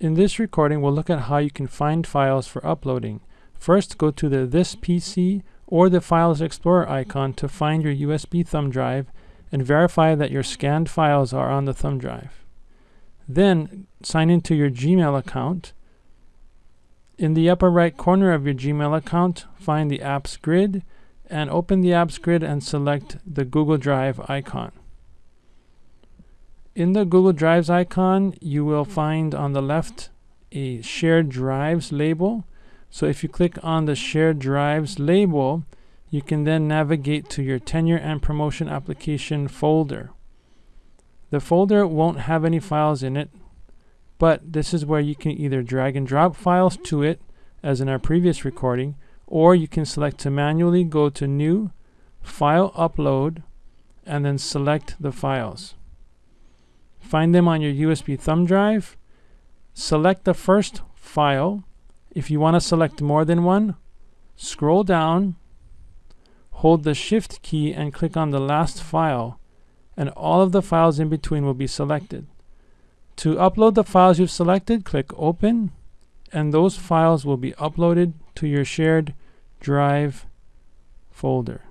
In this recording, we'll look at how you can find files for uploading. First, go to the This PC or the Files Explorer icon to find your USB thumb drive and verify that your scanned files are on the thumb drive. Then, sign into your Gmail account. In the upper right corner of your Gmail account, find the Apps grid and open the Apps grid and select the Google Drive icon. In the Google Drives icon, you will find on the left a Shared Drives label. So if you click on the Shared Drives label, you can then navigate to your tenure and promotion application folder. The folder won't have any files in it, but this is where you can either drag and drop files to it, as in our previous recording, or you can select to manually go to New, File Upload, and then select the files. Find them on your USB thumb drive. Select the first file. If you want to select more than one, scroll down, hold the Shift key and click on the last file, and all of the files in between will be selected. To upload the files you've selected, click Open, and those files will be uploaded to your shared drive folder.